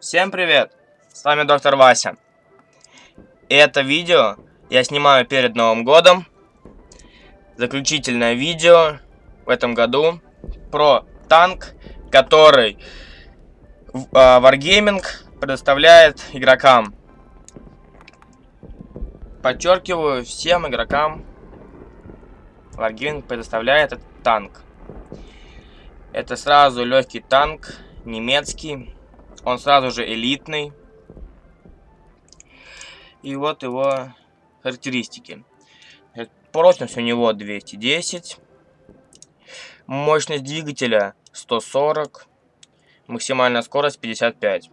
Всем привет! С вами доктор Вася. И это видео я снимаю перед Новым годом. Заключительное видео в этом году про танк, который а, Wargaming предоставляет игрокам. Подчеркиваю, всем игрокам Wargaming предоставляет этот танк. Это сразу легкий танк, немецкий. Он сразу же элитный. И вот его характеристики. Прочность у него 210. Мощность двигателя 140. Максимальная скорость 55.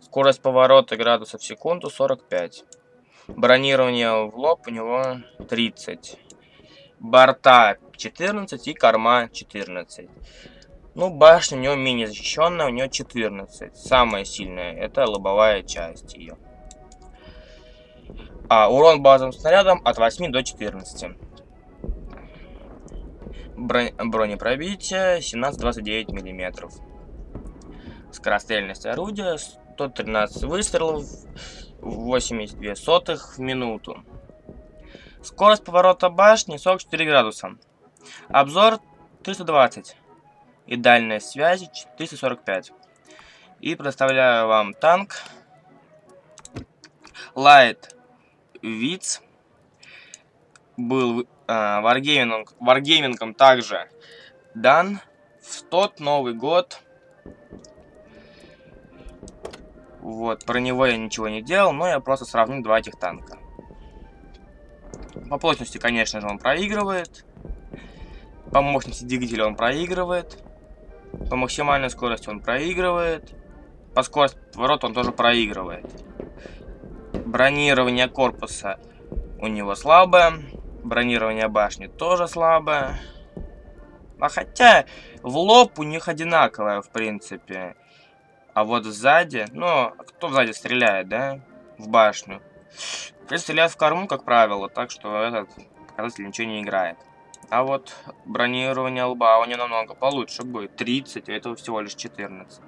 Скорость поворота градусов в секунду 45. Бронирование в лоб у него 30. Борта 14 и корма 14. Ну, башня у него менее защищенная, у него 14. Самая сильная, это лобовая часть ее. А урон базовым снарядом от 8 до 14. Бронь, бронепробитие 17-29 мм. Скорострельность орудия 113 выстрелов, 82 сотых в минуту. Скорость поворота башни 44 градуса. Обзор 320. И дальность связи 345. И представляю вам танк Light Witz. Был э, Wargaming, Wargaming также дан в тот Новый год. Вот, про него я ничего не делал, но я просто сравнил два этих танка. По плотности, конечно же, он проигрывает. По мощности двигателя он проигрывает. По максимальной скорости он проигрывает. По скорости поворота он тоже проигрывает. Бронирование корпуса у него слабое. Бронирование башни тоже слабое. А хотя в лоб у них одинаковое, в принципе. А вот сзади, ну, кто сзади стреляет, да? В башню. Если стреляют в корму, как правило, так что этот показатель ничего не играет. А вот бронирование лба у него намного получше будет. 30, а этого всего лишь 14.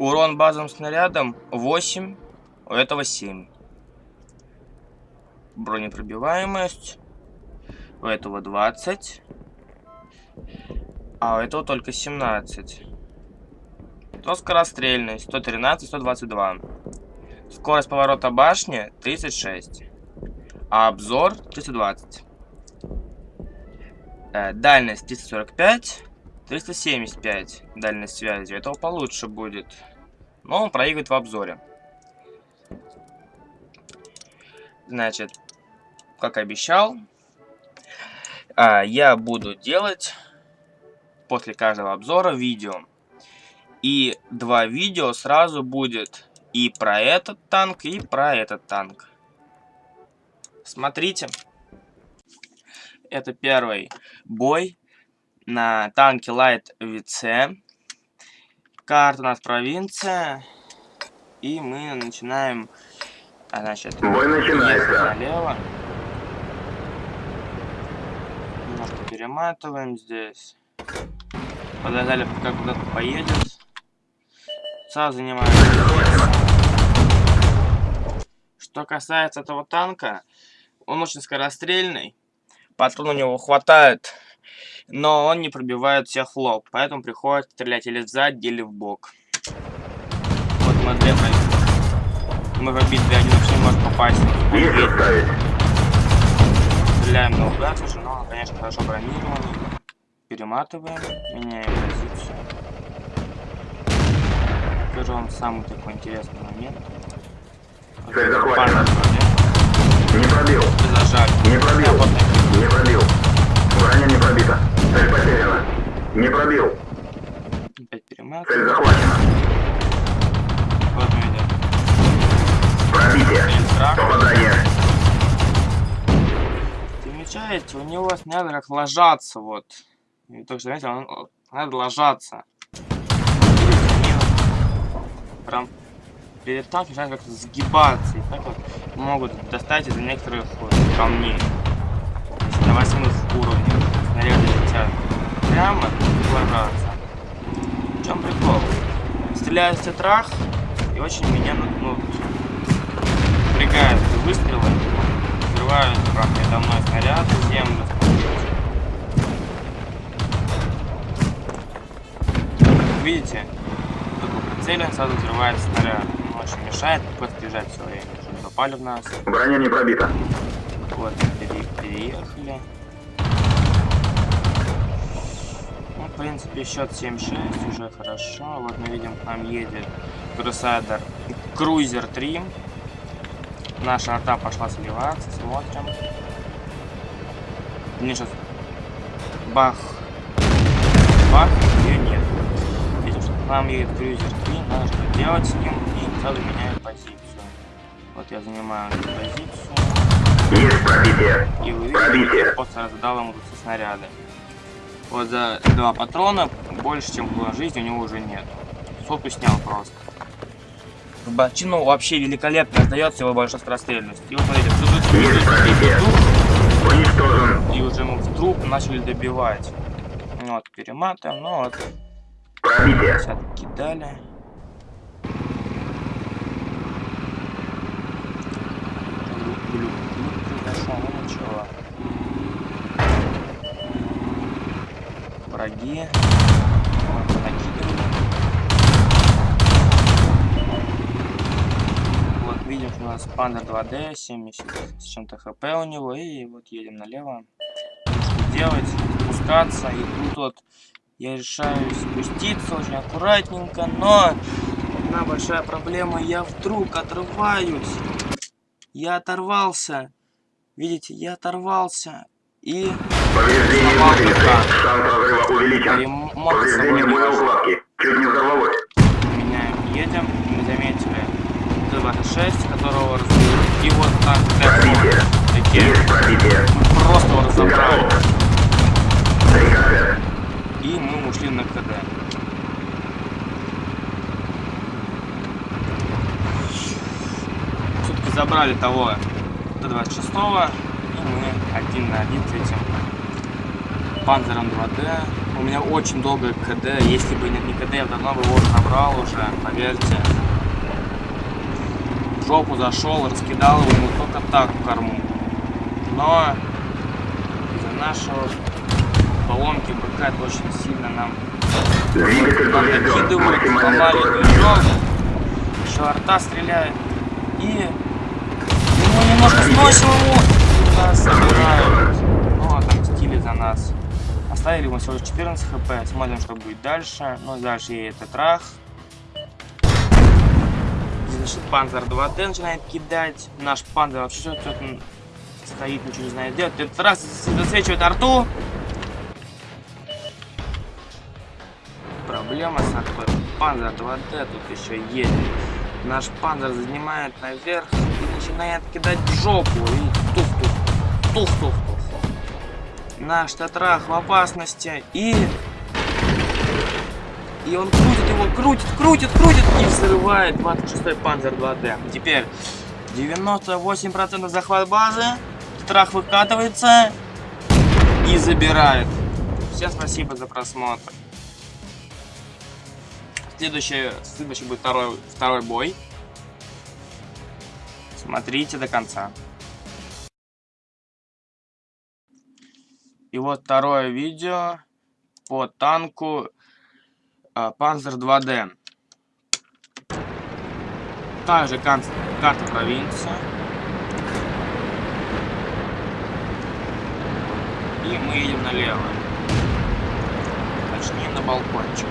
Урон базовым снарядом 8, у этого 7. Бронепробиваемость у этого 20, а у этого только 17. То скорострельность 113, 122. Скорость поворота башни 36. А обзор 320. Э, дальность 345. 375 дальность связи. Этого получше будет. Но он проигрывает в обзоре. Значит, как обещал, а, я буду делать после каждого обзора видео. И два видео сразу будет и про этот танк, и про этот танк. Смотрите. Это первый бой на танке Light VC. Карта у нас провинция. И мы начинаем... А, значит, бой начинается. Налево. Немножко перематываем здесь. Подождали, пока куда-то поедет. Сразу занимаем. Что касается этого танка, он очень скорострельный, патрон у него хватает, но он не пробивает всех лоб, поэтому приходится стрелять или сзади, или в бок. Вот мы две Мы в битве один вообще не может попасть. Стреляем наугад уже, но он, конечно, хорошо бронированный. Перематываем, меняем позицию. Покажу вам самый такой интересный момент. Цель захвачена. Не пробил. Не пробил. Не пробил. Броня не пробита. Цель потеряна. Не пробил. Опять. Цель захвачена. Вот идем. Пробитие. Попадание. Замечаете, у него снято как ложаться, вот. И только что, знаете, он надо ложаться. Прям перед танком начинают как-то сгибаться. И так вот могут достать из некоторых вот, камней. На восьмых уровнях снаряды летят прямо и ложатся. В чем прикол? стреляют в тетрах, и очень меня ну, напрягают выстрелы. Взрывают прям передо мной снаряд, землю. Видите? Только прицелен, сразу взрывается снаряд. Очень мешает, приходится бежать все время, чтобы попали в нас. Броня не пробита. Вот, пере- переехали. Ну, в принципе, счет 7-6, уже хорошо. Вот мы видим, к нам едет Crusader Cruiser 3. Наша арта пошла сливаться, смотрим. Мне сейчас бах, бах, ее нет. Видим, что к нам едет Cruiser 3, надо что делать с ним, сразу меняю позицию. Вот я занимаю эту позицию. Есть пробитие. И вы видите, просто раздал ему все снаряды. Вот за два патрона больше, чем было жизни, у него уже нет. Сотку снял просто. В бочину вообще великолепно раздается его большая скорострельность. И вот смотрите, тут, и уже мы в труп начали добивать. Ну Вот, перематываем, ну вот, Пробитие. 50 кидали. Произошло, ну ничего. Враги. Вот, видим, что у нас Панда 2D, 70 с чем-то хп у него, и вот едем налево. Что делать? Спускаться, и тут вот я решаю спуститься очень аккуратненько, но одна большая проблема, я вдруг отрываюсь. Я оторвался. Видите, я оторвался. И Повреждение рука. Шанс разрыва увеличен. Повреждение боеукладки. Чуть не взорвалось. меняем, едем. Мы заметили Т-26, которого разбили. И вот так, Пробитие. такие. Есть пробитие. Просто его разобрали. И мы ушли на КД. Все-таки забрали того Т-26, и мы один на один с этим Панзером 2D. У меня очень долгое КД, если бы не КД, я давно бы его набрал уже, поверьте. В жопу зашел, раскидал его ему только так в корму. Но из-за нашего поломки БК это очень сильно нам накидывают, сломали движок, еще арта стреляет, и мы немножко сносим его, нас собирают. Ну, отомстили за нас. Оставили ему всего лишь 14 хп, смотрим, что будет дальше. Ну, дальше едет Тетрах. Здесь, Значит, Панзер 2D начинает кидать. Наш Панзер вообще что-то стоит, ничего не знает делать. Тетрах засвечивает арту. Проблема с артой. Панзер 2D тут еще едет. Наш панзер занимает наверх и начинает кидать жопу. И тух-тух. Тух-тух-тух. Наш тетрах в опасности. И... И он крутит его, крутит, крутит, крутит и взрывает 26-й панзер 2D. Теперь 98% захват базы. Тетрах выкатывается и забирает. Всем спасибо за просмотр. Следующий, следующий будет второй, второй бой. Смотрите до конца. И вот второе видео по танку а, Panzer 2D. Также кан- карта провинции. И мы едем налево. Точнее на балкончик.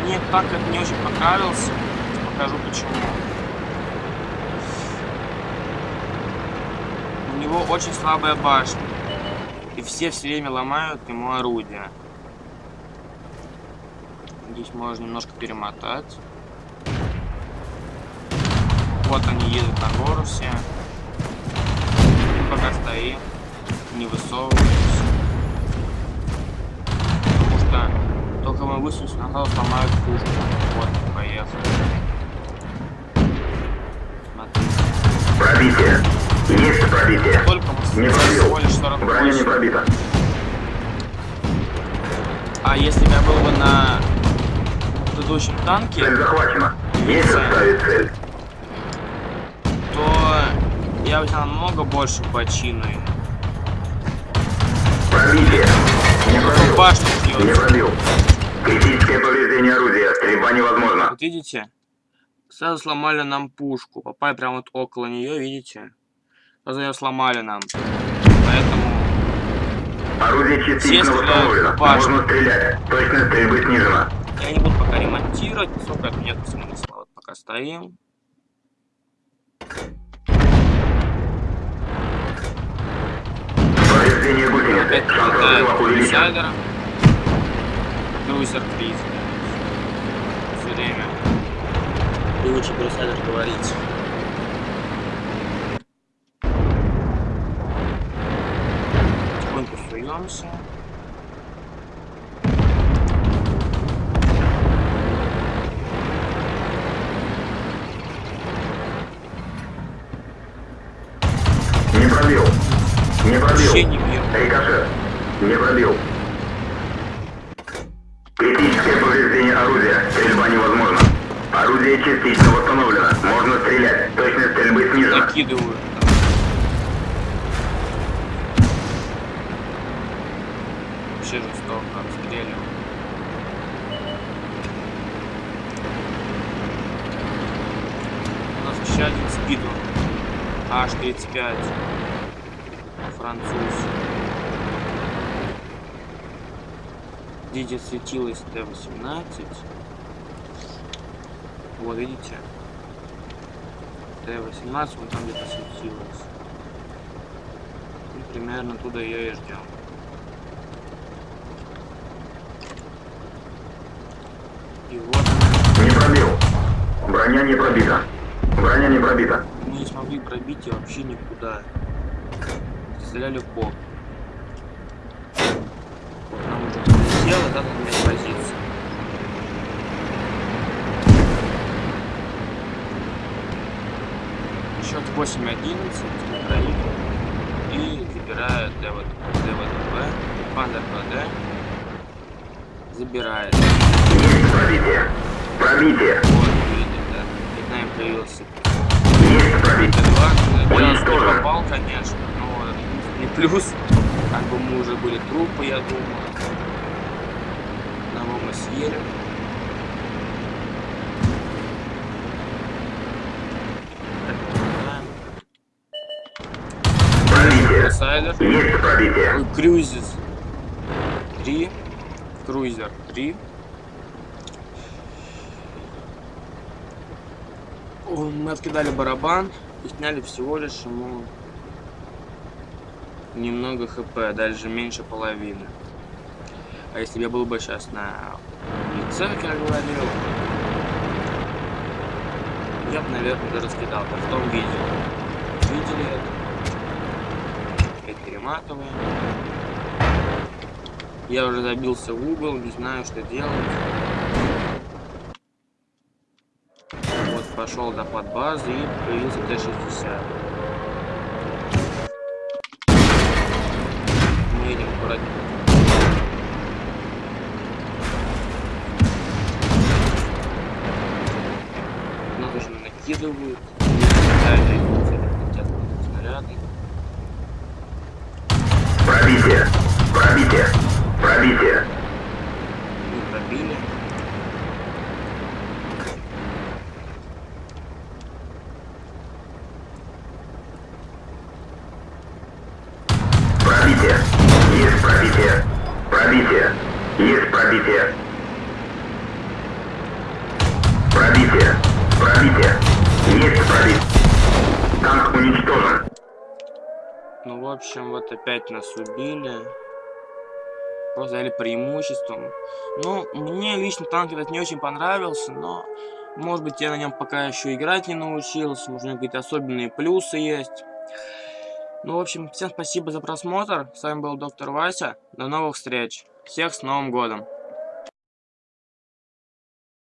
Мне так это не очень понравился. Покажу почему. Него очень слабая башня. И все все время ломают ему орудия. Здесь можно немножко перемотать. Вот они едут на гору все. Пока стоим, не высовываемся. Потому что только мы высунулись, сразу сломают пушку. Вот, поехали. Смотри. Пробитие. Есть пробитие. Не пробил. лишь 48. Броня не пробита. А если бы я был бы на предыдущем танке, Цель захвачена. Есть составить цель. то я бы взял намного больше почину. Пробитие. Не пробил. Башню Не пробил. Критическое повреждение орудия. Стрельба невозможна. Вот видите? Сразу сломали нам пушку. Попали прямо вот около нее, видите? Ее сломали нам. Поэтому Орудие частично восстановлено. Можно стрелять. Точность стрельбы снижена. я не буду пока ремонтировать, поскольку это нет смысла. Вот пока стоим. Повреждение гусеницы. Опять Шанс разрыва увеличен. Крузер приз. Все время. Лучше про инсайдер говорить. Суемся. Не пробил. Не пробил. Вообще не. Рикошет. Не пробил. Критическое повреждение орудия. Стрельба невозможна. Орудие частично восстановлено. Можно стрелять. Точность стрельбы снижена. Накидываю. Один спиду. H35. Француз. Видите, светилось Т-18. Вот, видите? Т-18, вон там где-то светилось. И примерно туда ее и ждем. И вот. Не пробил. Броня не пробита. Броня не пробита. мы не смогли пробить ее вообще никуда. Стреляли в. Вот нам уже прилетело, да, на менять позицию. Счет 8-11 Украина. И забирает ДВ- ДВДВ, Пандер ПД. Забирает. Есть пробитие. Пробитие. Вот, видите, да. Перед нами появился Есть пробитие. Т2. Первый раз не попал, конечно, но не плюс. Как бы мы уже были трупы, я думаю. Одного мы съели. Инсайдер. Есть пробитие. Ой, Крузис 3. Крузер 3. О, Мы откидали барабан и сняли всего лишь ему немного хп, даже меньше половины. А если бы я был бы сейчас на лице, как я говорил, я бы, наверное, даже раскидал бы в том видео. Видели это? Опять перематываем. Я уже забился в угол, не знаю, что делать. Вот пошел до подбазы и появился Т-60. Мы едем аккуратненько. Нас уже накидывают. Есть пробитие. Танк уничтожен. Ну, в общем, вот опять нас убили. Просто дали преимуществом. Ну, мне лично танк этот не очень понравился, но, может быть, я на нем пока еще играть не научился, может, у него какие-то особенные плюсы есть. Ну, в общем, всем спасибо за просмотр. С вами был доктор Вася. До новых встреч. Всех с Новым годом.